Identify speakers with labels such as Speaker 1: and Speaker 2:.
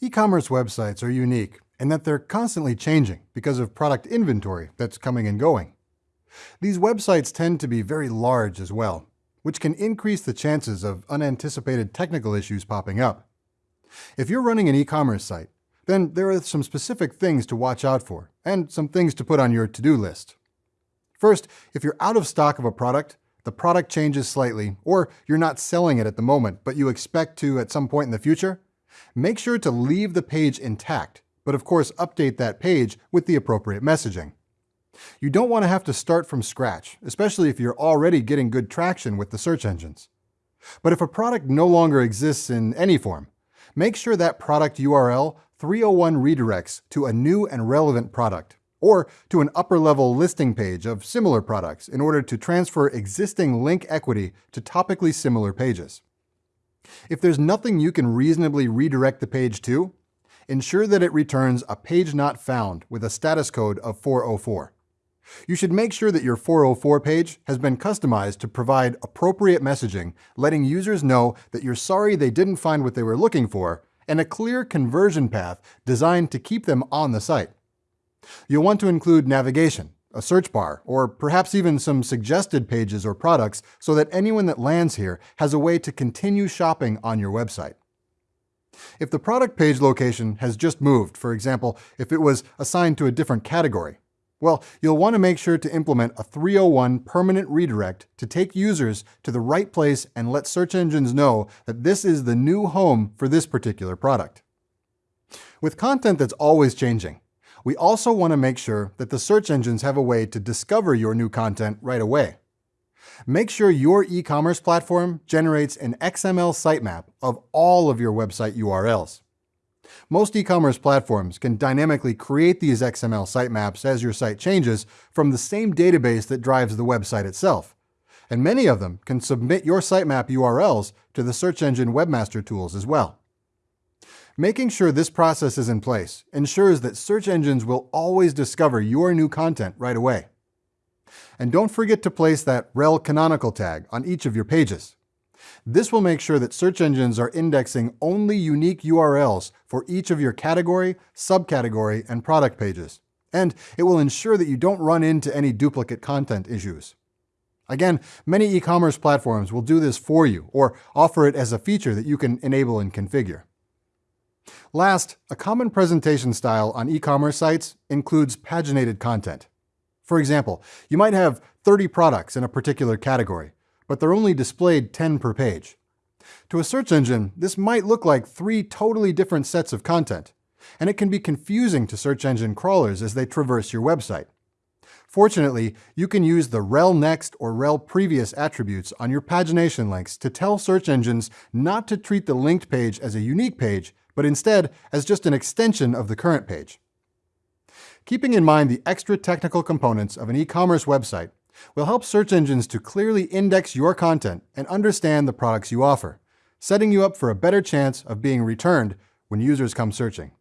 Speaker 1: E-commerce websites are unique in that they're constantly changing because of product inventory that's coming and going. These websites tend to be very large as well, which can increase the chances of unanticipated technical issues popping up. If you're running an e-commerce site, then there are some specific things to watch out for and some things to put on your to-do list. First, if you're out of stock of a product, the product changes slightly, or you're not selling it at the moment, but you expect to at some point in the future, make sure to leave the page intact, but of course update that page with the appropriate messaging. You don't want to have to start from scratch, especially if you're already getting good traction with the search engines. But if a product no longer exists in any form, make sure that product URL 301 redirects to a new and relevant product, or to an upper-level listing page of similar products in order to transfer existing link equity to topically similar pages. If there's nothing you can reasonably redirect the page to, ensure that it returns a page not found with a status code of 404. You should make sure that your 404 page has been customized to provide appropriate messaging, letting users know that you're sorry they didn't find what they were looking for, and a clear conversion path designed to keep them on the site. You'll want to include navigation, a search bar, or perhaps even some suggested pages or products so that anyone that lands here has a way to continue shopping on your website. If the product page location has just moved, for example, if it was assigned to a different category, well, you'll want to make sure to implement a 301 permanent redirect to take users to the right place and let search engines know that this is the new home for this particular product. With content that's always changing, we also want to make sure that the search engines have a way to discover your new content right away. Make sure your e-commerce platform generates an XML sitemap of all of your website URLs. Most e-commerce platforms can dynamically create these XML sitemaps as your site changes from the same database that drives the website itself. And many of them can submit your sitemap URLs to the search engine webmaster tools as well. Making sure this process is in place ensures that search engines will always discover your new content right away. And don't forget to place that rel canonical tag on each of your pages. This will make sure that search engines are indexing only unique URLs for each of your category, subcategory, and product pages. And it will ensure that you don't run into any duplicate content issues. Again, many e-commerce platforms will do this for you or offer it as a feature that you can enable and configure. Last, a common presentation style on e-commerce sites includes paginated content. For example, you might have 30 products in a particular category, but they're only displayed 10 per page. To a search engine, this might look like three totally different sets of content, and it can be confusing to search engine crawlers as they traverse your website. Fortunately, you can use the rel next or rel previous attributes on your pagination links to tell search engines not to treat the linked page as a unique page, but instead as just an extension of the current page. Keeping in mind the extra technical components of an e-commerce website, will help search engines to clearly index your content and understand the products you offer, setting you up for a better chance of being returned when users come searching.